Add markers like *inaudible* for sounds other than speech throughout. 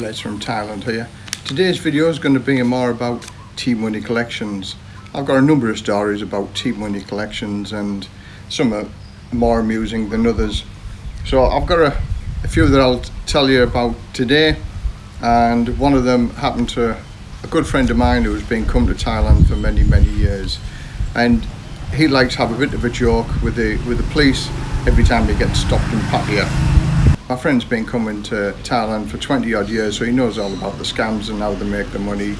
Les from Thailand here. Today's video is going to be more about tea money collections. I've got a number of stories about tea money collections and some are more amusing than others. So I've got a, a few that I'll tell you about today and one of them happened to a good friend of mine who has been come to Thailand for many many years and he likes to have a bit of a joke with the with the police every time he gets stopped in Pattaya. My friend's been coming to Thailand for 20 odd years so he knows all about the scams and how they make the money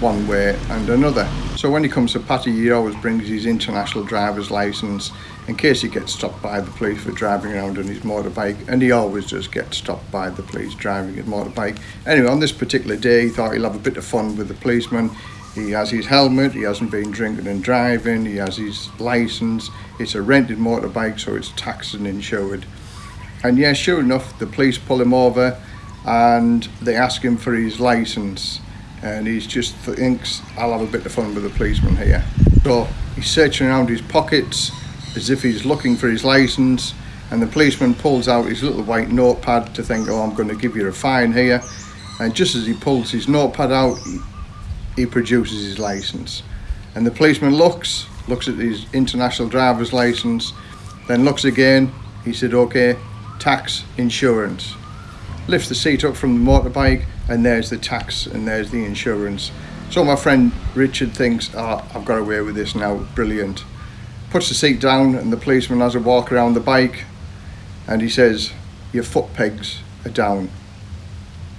one way and another. So when he comes to Pattaya he always brings his international driver's license in case he gets stopped by the police for driving around on his motorbike and he always does get stopped by the police driving his motorbike. Anyway on this particular day he thought he'll have a bit of fun with the policeman he has his helmet, he hasn't been drinking and driving, he has his license, it's a rented motorbike so it's taxed and insured. And yeah, sure enough, the police pull him over and they ask him for his license and he just thinks, I'll have a bit of fun with the policeman here. So he's searching around his pockets as if he's looking for his license and the policeman pulls out his little white notepad to think, oh, I'm going to give you a fine here. And just as he pulls his notepad out, he produces his license. And the policeman looks, looks at his international driver's license, then looks again. He said, okay, tax, insurance. Lifts the seat up from the motorbike and there's the tax and there's the insurance. So my friend Richard thinks, oh, I've got away with this now, brilliant. Puts the seat down and the policeman has a walk around the bike and he says, your foot pegs are down.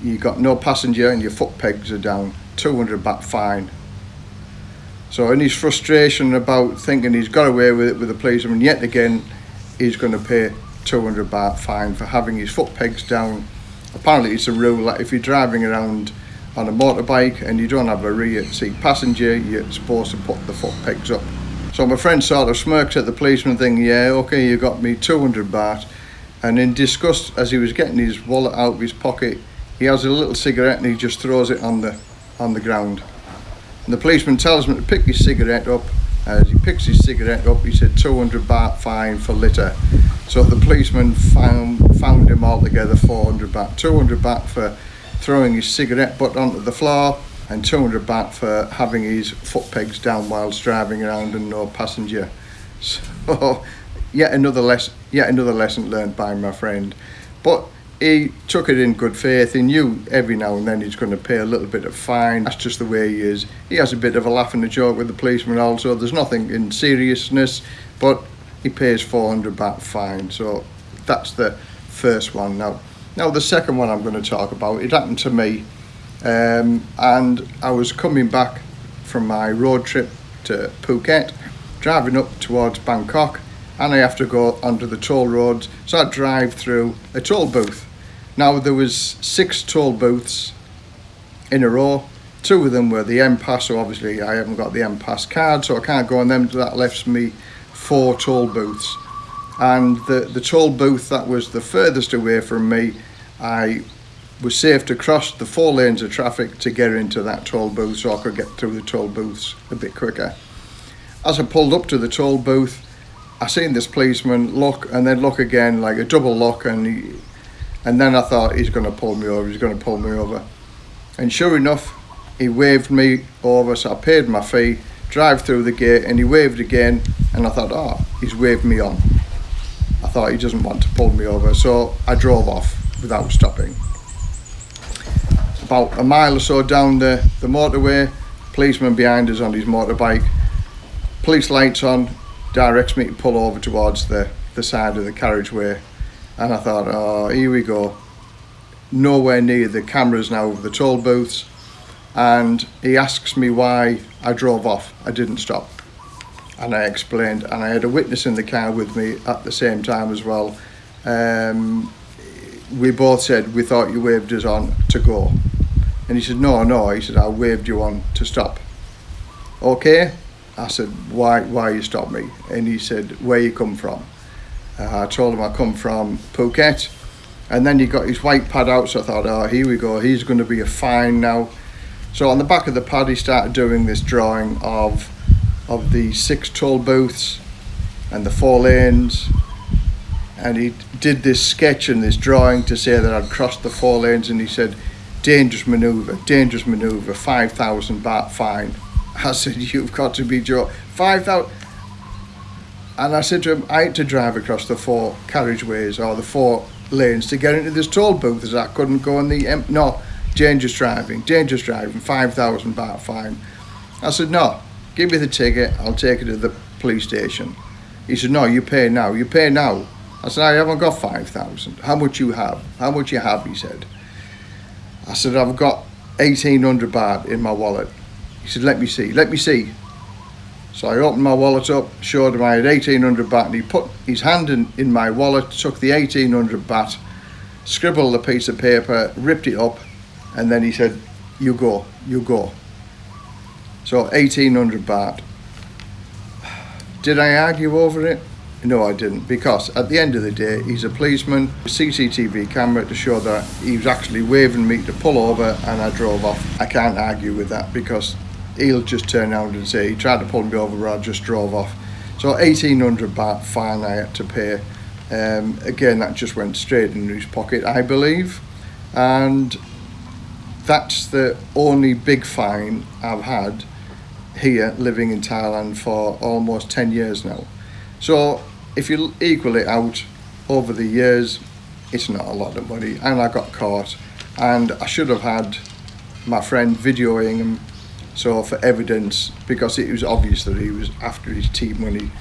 you've got no passenger and your foot pegs are down. 200 baht fine. So in his frustration about thinking he's got away with it with the policeman, yet again he's going to pay 200 baht fine for having his foot pegs down. Apparently it's a rule that if you're driving around on a motorbike and you don't have a rear seat passenger, you're supposed to put the foot pegs up. So my friend sort of smirks at the policeman thinking, yeah, okay, you got me 200 baht. And in disgust, as he was getting his wallet out of his pocket, he has a little cigarette and he just throws it on the on the ground. And the policeman tells him to pick his cigarette up. As he picks his cigarette up, he said 200 baht fine for litter. So the policeman found, found him altogether 400 baht. 200 baht for throwing his cigarette butt onto the floor and 200 baht for having his foot pegs down whilst driving around and no passenger. *laughs* So yet another lesson, yet another lesson learned by my friend. But he took it in good faith. He knew every now and then he's going to pay a little bit of fine. That's just the way he is. He has a bit of a laugh and a joke with the policeman also. There's nothing in seriousness, but he pays 400 baht fine. So that's the first one. Now, now the second one I'm going to talk about, it happened to me. Um, and I was coming back from my road trip to Phuket, driving up towards Bangkok and I have to go onto the toll roads. So I drive through a toll booth now there was six toll booths in a row. Two of them were the M-Pass, so obviously I haven't got the M-Pass card, so I can't go on them. That left me four toll booths. And the, the toll booth that was the furthest away from me, I was safe to cross the four lanes of traffic to get into that toll booth so I could get through the toll booths a bit quicker. As I pulled up to the toll booth, I seen this policeman look and then look again, like a double look, and he, and then I thought, he's going to pull me over, he's going to pull me over. And sure enough, he waved me over, so I paid my fee, drive through the gate, and he waved again. And I thought, oh, he's waved me on. I thought he doesn't want to pull me over, so I drove off without stopping. About a mile or so down the, the motorway, policeman behind us on his motorbike, police lights on, directs me to pull over towards the, the side of the carriageway and I thought, oh, here we go. Nowhere near the cameras now of the toll booths. And he asks me why I drove off. I didn't stop. And I explained, and I had a witness in the car with me at the same time as well. Um, we both said we thought you waved us on to go. And he said, no, no. He said, I waved you on to stop. Okay. I said, why, why you stop me? And he said, where you come from? Uh, I told him I come from Phuket. And then he got his white pad out, so I thought, oh, here we go, he's going to be a fine now. So on the back of the pad, he started doing this drawing of of the six toll booths and the four lanes. And he did this sketch and this drawing to say that I'd crossed the four lanes. And he said, dangerous manoeuvre, dangerous manoeuvre, 5,000 baht fine. *laughs* I said, you've got to be joking. 5,000. And I said to him, I had to drive across the four carriageways or the four lanes to get into this toll booth as I couldn't go in the, um, no, dangerous driving, dangerous driving, 5,000 baht fine. I said, no, give me the ticket, I'll take it to the police station. He said, no, you pay now, you pay now. I said, I haven't got 5,000. How much you have? How much you have, he said. I said, I've got 1,800 baht in my wallet. He said, let me see, let me see. So I opened my wallet up, showed him I had 1800 baht and he put his hand in, in my wallet, took the 1800 baht, scribbled a piece of paper, ripped it up and then he said, you go, you go. So 1800 baht. Did I argue over it? No, I didn't, because at the end of the day, he's a policeman, CCTV camera to show that he was actually waving me to pull over and I drove off. I can't argue with that because he'll just turn around and say he tried to pull me over but I just drove off. So 1800 baht fine I had to pay. Um, again that just went straight in his pocket I believe. And that's the only big fine I've had here living in Thailand for almost 10 years now. So if you equal it out over the years it's not a lot of money. And I got caught and I should have had my friend videoing him so for evidence, because it was obvious that he was after his tea money,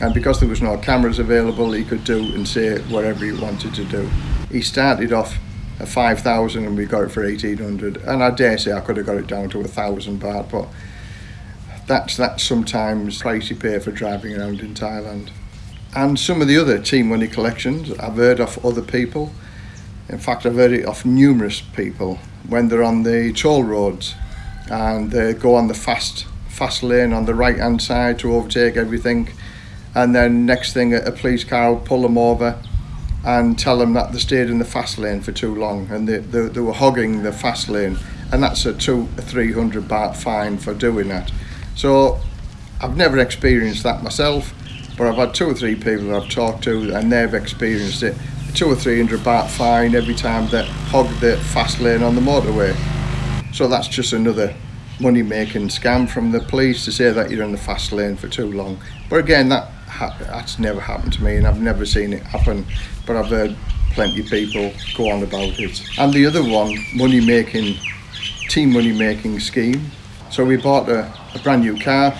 and because there was no cameras available, he could do and say whatever he wanted to do. He started off at 5,000 and we got it for 1,800, and I dare say I could have got it down to a thousand baht, but that's that's sometimes price you pay for driving around in Thailand. And some of the other tea money collections I've heard of other people. In fact, I've heard it of numerous people when they're on the toll roads and they go on the fast fast lane on the right hand side to overtake everything. And then next thing a, police car will pull them over and tell them that they stayed in the fast lane for too long and they, they, they were hogging the fast lane and that's a two a 300 baht fine for doing that. So I've never experienced that myself but I've had two or three people that I've talked to and they've experienced it. Two or three hundred baht fine every time they hog the fast lane on the motorway so that's just another money making scam from the police to say that you're in the fast lane for too long. But again, that that's never happened to me and I've never seen it happen. But I've heard plenty of people go on about it. And the other one, money making, tea money making scheme. So we bought a, a brand new car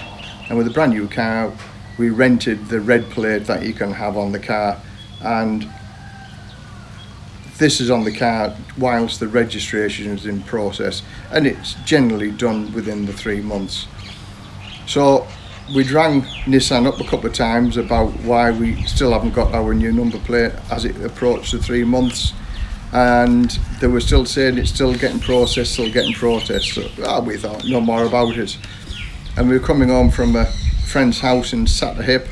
and with a brand new car, we rented the red plate that you can have on the car and this is on the car whilst the registration is in process and it's generally done within the three months. So we rang Nissan up a couple of times about why we still haven't got our new number plate as it approached the three months and they were still saying it's still getting processed, still getting processed. So oh, we thought no more about it. And we were coming home from a friend's house in Sattahip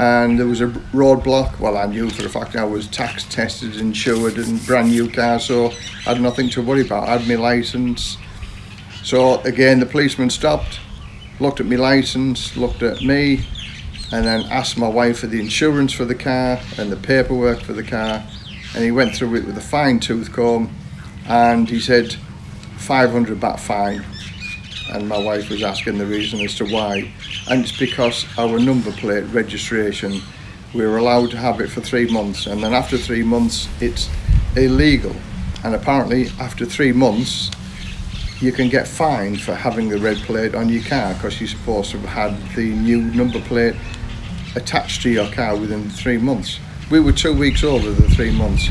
and there was a roadblock. Well, I knew for a fact I was tax tested, insured, and brand new car, so I had nothing to worry about. I had my license. So again, the policeman stopped, looked at my license, looked at me, and then asked my wife for the insurance for the car and the paperwork for the car. And he went through it with a fine tooth comb, and he said 500 baht fine and my wife was asking the reason as to why. And it's because our number plate registration we were allowed to have it for three months and then after three months it's illegal. And apparently after three months you can get fined for having the red plate on your car because you're supposed to have had the new number plate attached to your car within three months. We were two weeks over the three months.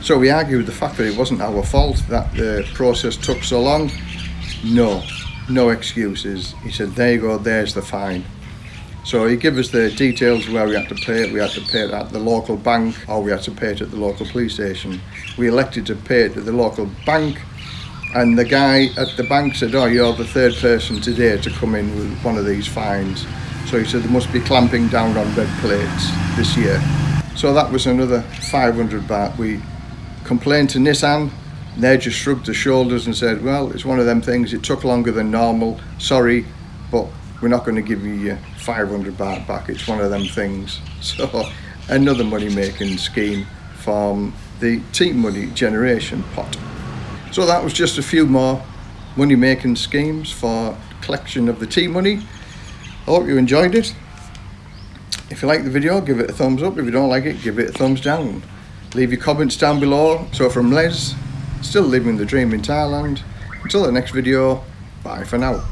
So we argued the fact that it wasn't our fault that the process took so long no no excuses. He said, there you go, there's the fine. So he gave us the details where we had to pay it. We had to pay it at the local bank or we had to pay it at the local police station. We elected to pay it at the local bank and the guy at the bank said, oh, you're the third person today to come in with one of these fines. So he said, they must be clamping down on red plates this year. So that was another 500 baht. We complained to Nissan they just shrugged their shoulders and said, well, it's one of them things, it took longer than normal, sorry, but we're not going to give you 500 baht back, it's one of them things. *laughs* So another money-making scheme from the tea money generation pot. So that was just a few more money-making schemes for collection of the tea money. I hope you enjoyed it. If you like the video, give it a thumbs up. If you don't like it, give it a thumbs down. Leave your comments down below. So from Les, still living the dream in Thailand. Until the next video, bye for now.